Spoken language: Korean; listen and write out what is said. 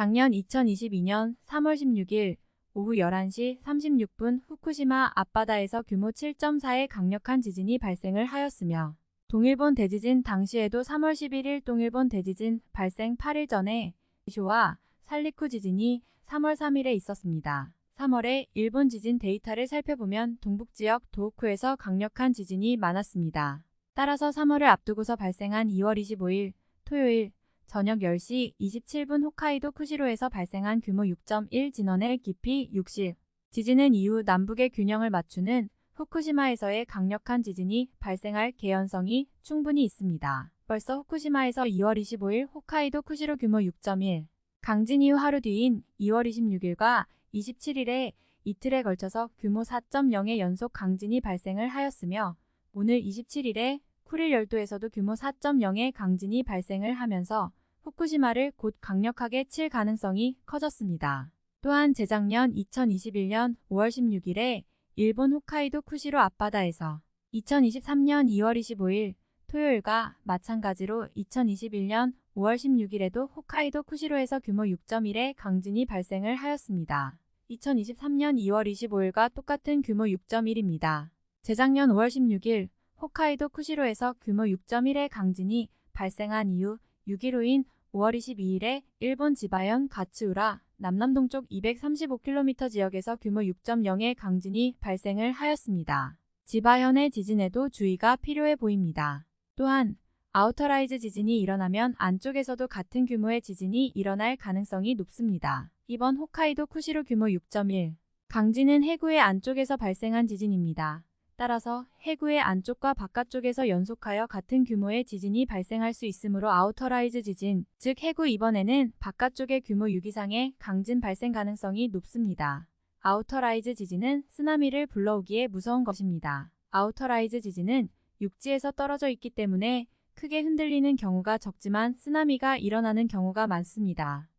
작년 2022년 3월 16일 오후 11시 36분 후쿠시마 앞바다에서 규모 7.4의 강력한 지진이 발생을 하였으며 동일본 대지진 당시에도 3월 11일 동일본 대지진 발생 8일 전에 쇼와 살리쿠 지진이 3월 3일에 있었습니다. 3월에 일본 지진 데이터를 살펴보면 동북지역 도호쿠에서 강력한 지진이 많았습니다. 따라서 3월을 앞두고서 발생한 2월 25일 토요일 저녁 10시 27분 홋카이도 쿠시로에서 발생한 규모 6.1 진원의 깊이 60. 지진은 이후 남북의 균형을 맞추는 후쿠시마에서의 강력한 지진이 발생할 개연성이 충분히 있습니다. 벌써 후쿠시마에서 2월 25일 홋카이도 쿠시로 규모 6.1. 강진 이후 하루 뒤인 2월 26일과 27일에 이틀에 걸쳐서 규모 4.0의 연속 강진이 발생을 하였으며 오늘 27일에 쿠릴 열도에서도 규모 4.0의 강진이 발생을 하면서 후쿠시마를 곧 강력하게 칠 가능성이 커졌습니다. 또한 재작년 2021년 5월 16일에 일본 홋카이도 쿠시로 앞바다에서 2023년 2월 25일 토요일과 마찬가지로 2021년 5월 16일에도 홋카이도 쿠시로에서 규모 6.1의 강진이 발생을 하였습니다. 2023년 2월 25일과 똑같은 규모 6.1입니다. 재작년 5월 16일 홋카이도 쿠시로에서 규모 6.1의 강진이 발생한 이후 6일 후인 5월 22일에 일본 지바현 가츠우라 남남동쪽 235km 지역에서 규모 6.0의 강진이 발생을 하였습니다. 지바현의 지진에도 주의가 필요해 보입니다. 또한 outer rise 지진이 일어나면 안쪽에서도 같은 규모의 지진이 일어날 가능성이 높습니다. 이번 홋카이도 쿠시로 규모 6.1 강진은 해구의 안쪽에서 발생한 지진입니다. 따라서 해구의 안쪽과 바깥쪽에서 연속하여 같은 규모의 지진이 발생할 수 있으므로 outer rise 지진, 즉 해구 이번에는 바깥쪽의 규모 6 이상의 강진 발생 가능성이 높습니다. outer rise 지진은 쓰나미를 불러오기에 무서운 것입니다. outer rise 지진은 육지에서 떨어져 있기 때문에 크게 흔들리는 경우가 적지만 쓰나미가 일어나는 경우가 많습니다.